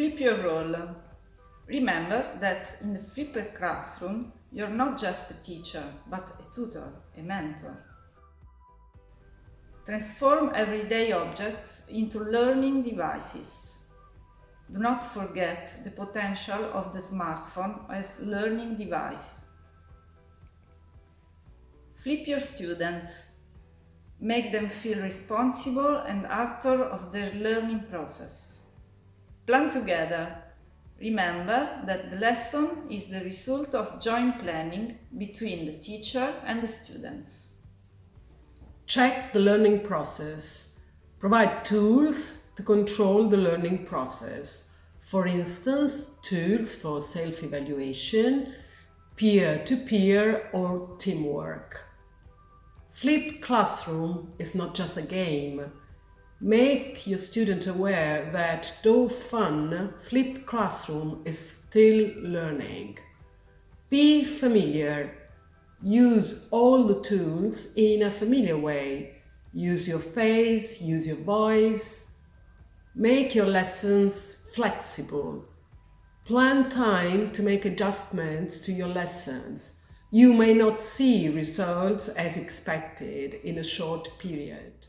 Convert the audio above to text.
Flip your role. Remember that in the flipped classroom, you're not just a teacher, but a tutor, a mentor. Transform everyday objects into learning devices. Do not forget the potential of the smartphone as learning device. Flip your students. Make them feel responsible and actor of their learning process. Plan together. Remember that the lesson is the result of joint planning between the teacher and the students. Check the learning process. Provide tools to control the learning process. For instance, tools for self-evaluation, peer-to-peer or teamwork. Flipped classroom is not just a game. Make your student aware that though fun, flipped classroom is still learning. Be familiar Use all the tools in a familiar way. Use your face, use your voice. Make your lessons flexible. Plan time to make adjustments to your lessons. You may not see results as expected in a short period.